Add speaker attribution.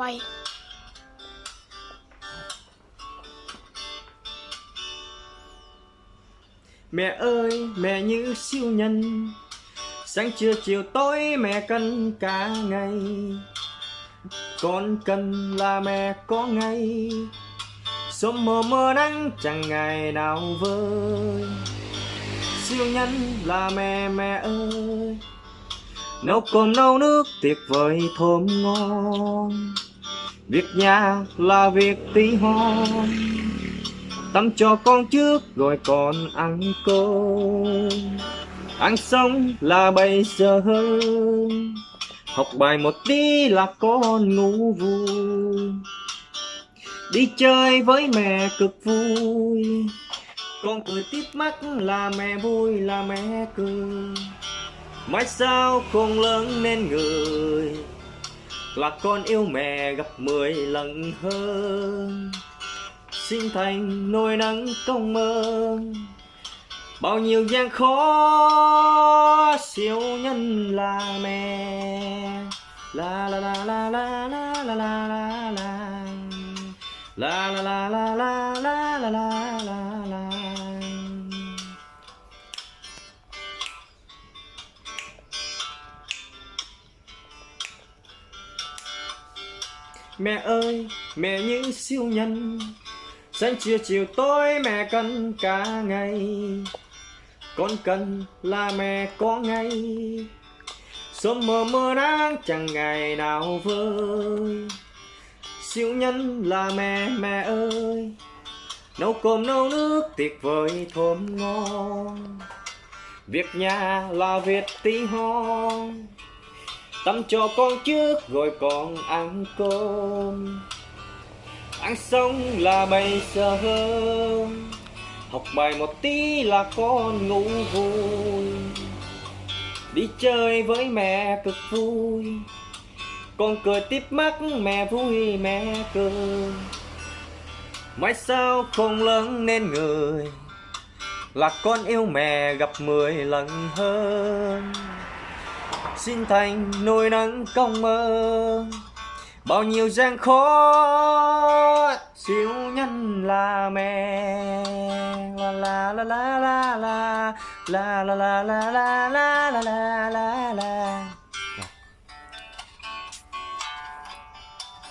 Speaker 1: quay.
Speaker 2: Mẹ ơi, mẹ như siêu nhân. Sáng trưa chiều tối mẹ cân cả ngày. Con cần là mẹ có ngay Sớm mơ mơ nắng chẳng ngày nào vơi. Siêu nhân là mẹ mẹ ơi. Nấu cơm nấu nước tuyệt vời thơm ngon. Việc nhà là việc tí hon. Tắm cho con trước rồi còn ăn cơm. Ăn xong là bây giờ hơn, Học bài một tí là con ngủ vui. Đi chơi với mẹ cực vui. Con cười tiếp mắt là mẹ vui là mẹ cười. Mai sao không lớn nên người. Là con yêu mẹ gặp mười lần hơn Xin thành nỗi nắng công ơn Bao nhiêu gian khó siêu nhân là mẹ La la la la la la la la la la La la la la la la la la Mẹ ơi, mẹ như siêu nhân. Sáng trưa chiều tối mẹ cần cả ngày. Con cần là mẹ có ngay. Sớm mơ mơ nắng chẳng ngày nào vơi. Siêu nhân là mẹ mẹ ơi. Nấu cơm nấu nước tuyệt vời thơm ngon. Việc nhà là việc tí hon. Tắm cho con trước, rồi còn ăn cơm. Ăn xong là bây giờ Học bài một tí là con ngủ vui. Đi chơi với mẹ cực vui. Con cười tiếp mắt, mẹ vui, mẹ cười. Mai sao không lớn nên người Là con yêu mẹ gặp mười lần hơn. Xin thành nỗi nắng công mơ Bao nhiêu gian khó siêu nhân là mẹ la la la la la la la la la la la la la la